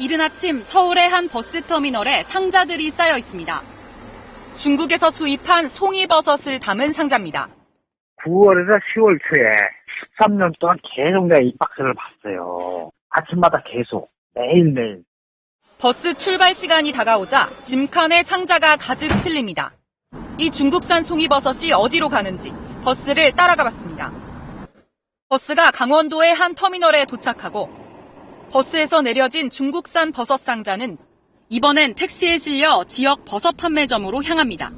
이른 아침 서울의 한 버스터미널에 상자들이 쌓여 있습니다. 중국에서 수입한 송이버섯을 담은 상자입니다. 9월에서 10월 초에 13년 동안 계속 내가 이 박스를 봤어요. 아침마다 계속 매일매일. 버스 출발 시간이 다가오자 짐칸에 상자가 가득 실립니다. 이 중국산 송이버섯이 어디로 가는지 버스를 따라가 봤습니다. 버스가 강원도의 한 터미널에 도착하고 버스에서 내려진 중국산 버섯 상자는 이번엔 택시에 실려 지역 버섯 판매점으로 향합니다.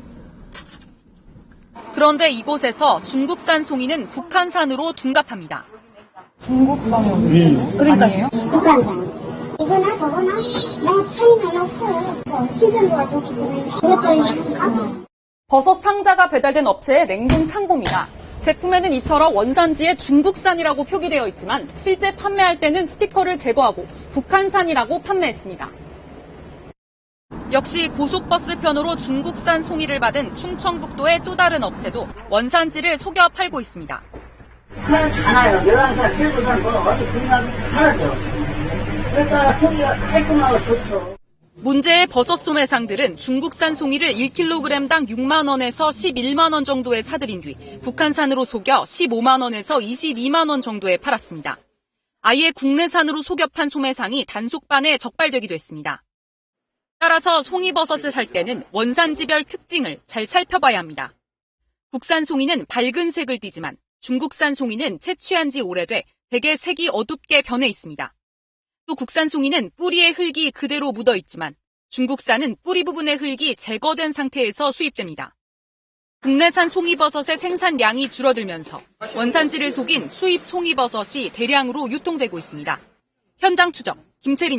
그런데 이곳에서 중국산 송이는 북한산으로 둔갑합니다. 중국산이요? 그러니까요. 북한산이지. 이거나 저거나 뭐 차이는 없어요. 저 신선도가 좋기 때문에 이것도. 버섯 상자가 배달된 업체의 냉동 창고입니다. 제품에는 이처럼 원산지에 중국산이라고 표기되어 있지만 실제 판매할 때는 스티커를 제거하고 북한산이라고 판매했습니다. 역시 고속버스 편으로 중국산 송이를 받은 충청북도의 또 다른 업체도 원산지를 속여 팔고 있습니다. 하나요. 여왕산, 실부산, 뭐, 어디 분야도 하나죠. 그러니까 소리가 깔끔하고 좋죠. 문제의 버섯 소매상들은 중국산 송이를 1kg당 6만 원에서 11만 원 정도에 사들인 뒤 북한산으로 속여 15만 원에서 22만 원 정도에 팔았습니다. 아예 국내산으로 속여 판 소매상이 단속반에 적발되기도 했습니다. 따라서 송이버섯을 살 때는 원산지별 특징을 잘 살펴봐야 합니다. 국산 송이는 밝은 색을 띠지만 중국산 송이는 채취한 지 오래돼 대개 색이 어둡게 변해 있습니다. 또 국산 송이는 뿌리에 흙이 그대로 묻어 있지만 중국산은 뿌리 부분의 흙이 제거된 상태에서 수입됩니다. 국내산 송이버섯의 생산량이 줄어들면서 원산지를 속인 수입 송이버섯이 대량으로 유통되고 있습니다. 현장 추적 김채린